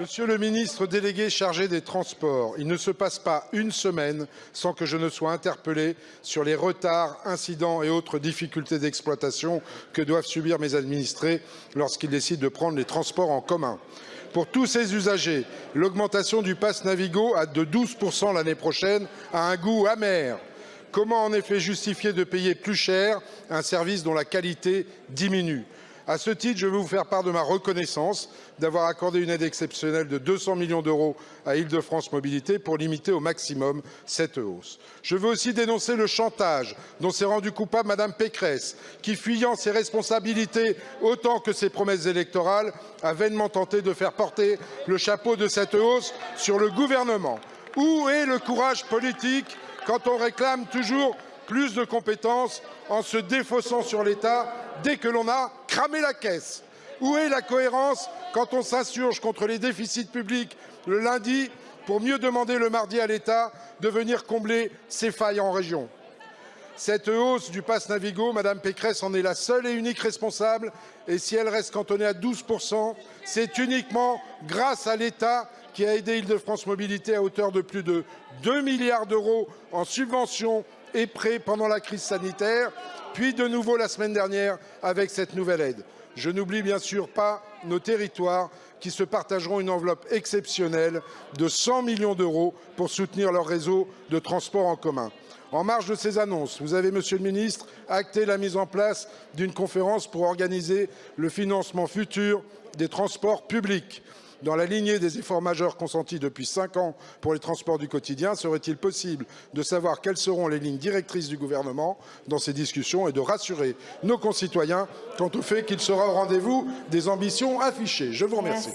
Monsieur le ministre délégué chargé des Transports, il ne se passe pas une semaine sans que je ne sois interpellé sur les retards, incidents et autres difficultés d'exploitation que doivent subir mes administrés lorsqu'ils décident de prendre les transports en commun. Pour tous ces usagers, l'augmentation du pass Navigo de 12 l'année prochaine a un goût amer. Comment en effet justifier de payer plus cher un service dont la qualité diminue? À ce titre, je veux vous faire part de ma reconnaissance d'avoir accordé une aide exceptionnelle de 200 millions d'euros à Île-de-France Mobilité pour limiter au maximum cette hausse. Je veux aussi dénoncer le chantage dont s'est rendue coupable Madame Pécresse, qui, fuyant ses responsabilités autant que ses promesses électorales, a vainement tenté de faire porter le chapeau de cette hausse sur le gouvernement. Où est le courage politique quand on réclame toujours plus de compétences en se défaussant sur l'État dès que l'on a cramé la caisse. Où est la cohérence quand on s'insurge contre les déficits publics le lundi pour mieux demander le mardi à l'État de venir combler ses failles en région? Cette hausse du pass Navigo, Madame Pécresse en est la seule et unique responsable. Et si elle reste cantonnée à 12% c'est uniquement grâce à l'État qui a aidé Île-de-France Mobilité à hauteur de plus de 2 milliards d'euros en subventions et prêts pendant la crise sanitaire, puis de nouveau la semaine dernière avec cette nouvelle aide. Je n'oublie bien sûr pas nos territoires qui se partageront une enveloppe exceptionnelle de 100 millions d'euros pour soutenir leur réseau de transport en commun. En marge de ces annonces, vous avez, Monsieur le Ministre, acté la mise en place d'une conférence pour organiser le financement futur des transports publics. Dans la lignée des efforts majeurs consentis depuis cinq ans pour les transports du quotidien, serait-il possible de savoir quelles seront les lignes directrices du gouvernement dans ces discussions et de rassurer nos concitoyens quant au fait qu'il sera au rendez-vous des ambitions affichées? Je vous remercie.